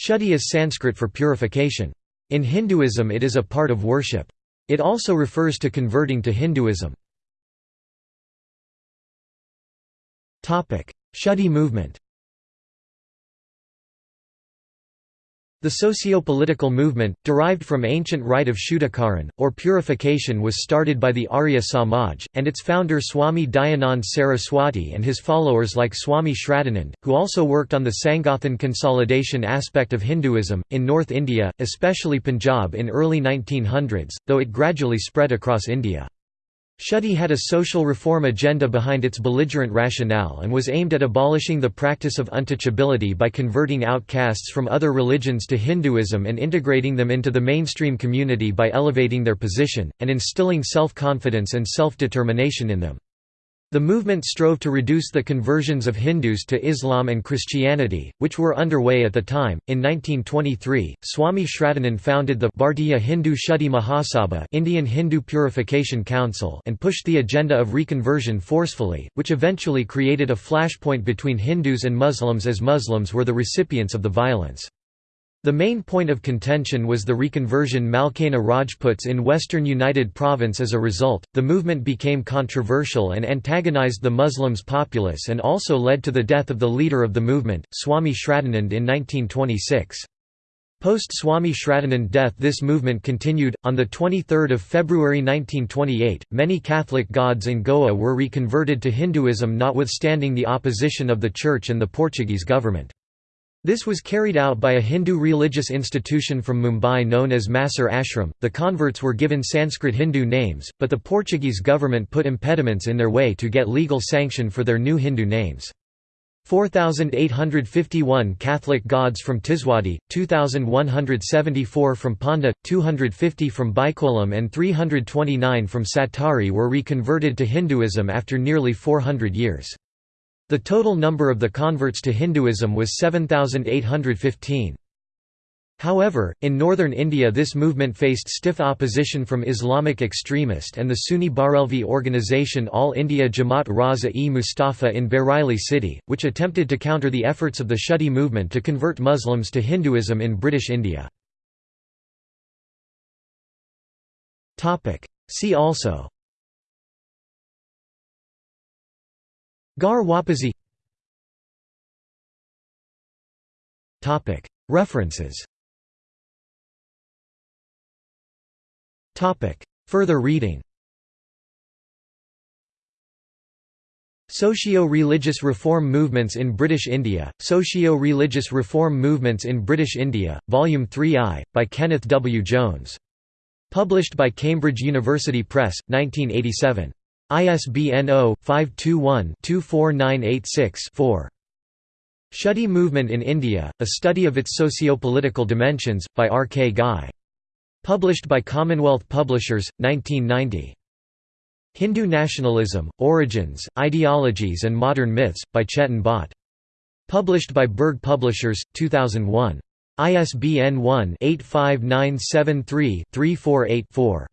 Shuddhi is Sanskrit for purification. In Hinduism it is a part of worship. It also refers to converting to Hinduism. Shuddhi movement The socio-political movement, derived from ancient rite of Shuddhikaran, or purification was started by the Arya Samaj, and its founder Swami Dayanand Saraswati and his followers like Swami Shraddhanand, who also worked on the Sangathan consolidation aspect of Hinduism, in North India, especially Punjab in early 1900s, though it gradually spread across India. Shuddhi had a social reform agenda behind its belligerent rationale and was aimed at abolishing the practice of untouchability by converting outcasts from other religions to Hinduism and integrating them into the mainstream community by elevating their position, and instilling self-confidence and self-determination in them. The movement strove to reduce the conversions of Hindus to Islam and Christianity, which were underway at the time. In 1923, Swami Shraddhanand founded the Bhartiya Hindu Shuddhi Mahasabha Indian Hindu Purification Council and pushed the agenda of reconversion forcefully, which eventually created a flashpoint between Hindus and Muslims as Muslims were the recipients of the violence. The main point of contention was the reconversion Malkana Rajputs in western United Province as a result, the movement became controversial and antagonized the Muslims populace and also led to the death of the leader of the movement, Swami Shraddhanand in 1926. Post Swami Shraddhanand death this movement continued. On 23 February 1928, many Catholic gods in Goa were reconverted to Hinduism notwithstanding the opposition of the Church and the Portuguese government. This was carried out by a Hindu religious institution from Mumbai known as Masur Ashram. The converts were given Sanskrit Hindu names, but the Portuguese government put impediments in their way to get legal sanction for their new Hindu names. 4,851 Catholic gods from Tiswadi, 2,174 from Ponda, 250 from Bicholim and 329 from Satari were reconverted to Hinduism after nearly 400 years. The total number of the converts to Hinduism was 7,815. However, in northern India this movement faced stiff opposition from Islamic extremist and the Sunni Barelvi organisation All India Jamaat Raza-e Mustafa in Bareilly city, which attempted to counter the efforts of the Shuddhi movement to convert Muslims to Hinduism in British India. See also Ghar Wapsi References Further reading Socio-religious reform movements in British India, Socio-religious reform movements in British India, Volume 3i, by Kenneth W. Jones. Published by Cambridge University Press, 1987. ISBN 0-521-24986-4. Shuddhi Movement in India, A Study of its Socio-Political Dimensions, by R. K. Ghai. Published by Commonwealth Publishers, 1990. Hindu Nationalism, Origins, Ideologies and Modern Myths, by Chetan Bhatt. Published by Berg Publishers, 2001. ISBN 1-85973-3484.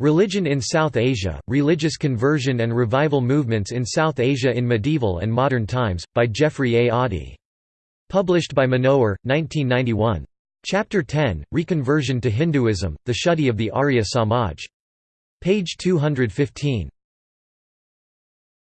Religion in South Asia, Religious Conversion and Revival Movements in South Asia in Medieval and Modern Times, by Geoffrey A. Oddie. Published by Manohar, 1991. Chapter 10, Reconversion to Hinduism, The Shuddhi of the Arya Samaj. Page 215.